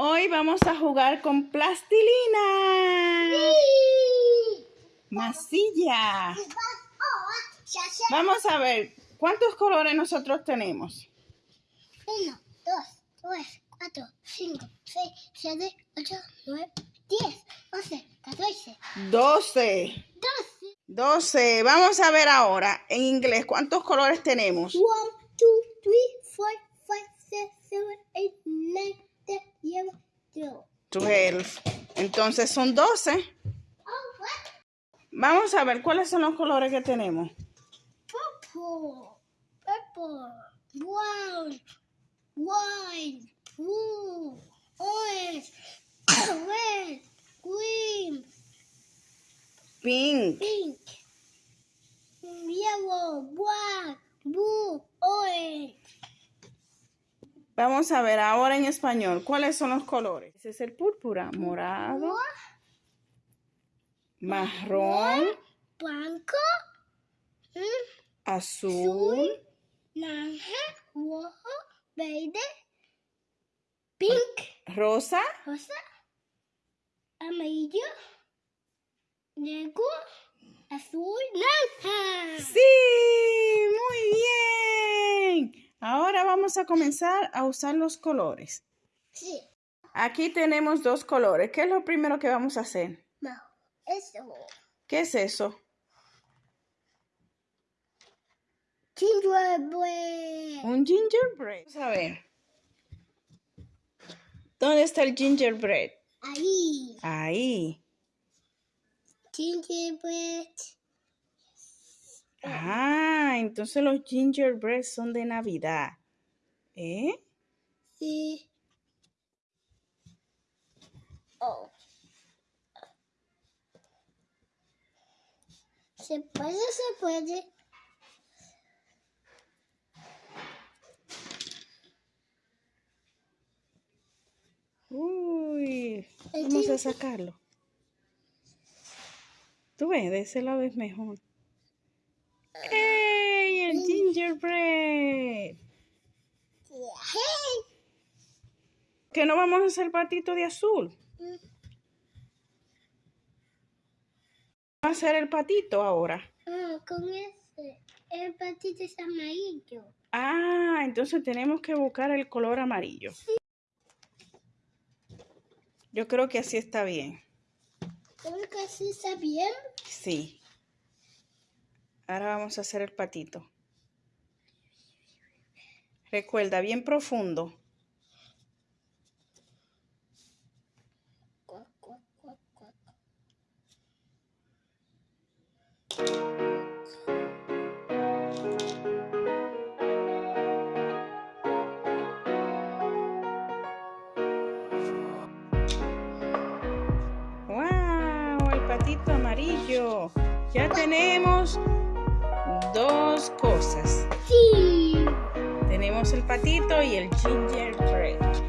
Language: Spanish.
Hoy vamos a jugar con plastilina. Masilla. Vamos a ver, ¿cuántos colores nosotros tenemos? 1, 2, 3, 4, 5, 6, 7, 8, 9, 10, 11, 14, 12. 12. 12. Vamos a ver ahora en inglés cuántos colores tenemos. 1, 2, 3, 4, 5, 6, 7, 8, 9, 10, 11, 12. 12. Entonces son 12. Oh, what? Vamos a ver cuáles son los colores que tenemos. Purple, purple, brown, white, blue, orange, red, green, Pink, pink, yellow, black, blue, orange. Vamos a ver ahora en español. Cuáles son los colores. Ese es el púrpura, morado, marrón, blanco, mm, azul, naranja, rojo, verde, pink, rosa, rosa, amarillo, negro, azul, naranja. Sí, muy bien. Ahora vamos a comenzar a usar los colores. Sí, Aquí tenemos dos colores. ¿Qué es lo primero que vamos a hacer? no, eso. ¿Qué es eso? Gingerbread. Un gingerbread. Vamos a ver. ¿Dónde está el gingerbread? Ahí. Ahí. Gingerbread. Ah, entonces los gingerbread son de Navidad. ¿Eh? Sí. Oh. Se puede, se puede. Uy, vamos a sacarlo. Tú ves, de ese lado es mejor. ¡Ey! El gingerbread. Que no vamos a hacer patito de azul. Vamos a hacer el patito ahora. Ah, con ese. El patito es amarillo. Ah, entonces tenemos que buscar el color amarillo. Yo creo que así está bien. Creo que así está bien. Sí. Ahora vamos a hacer el patito. Recuerda, bien profundo. ¡Wow! El patito amarillo. Ya tenemos dos cosas. Sí. Tenemos el patito y el gingerbread.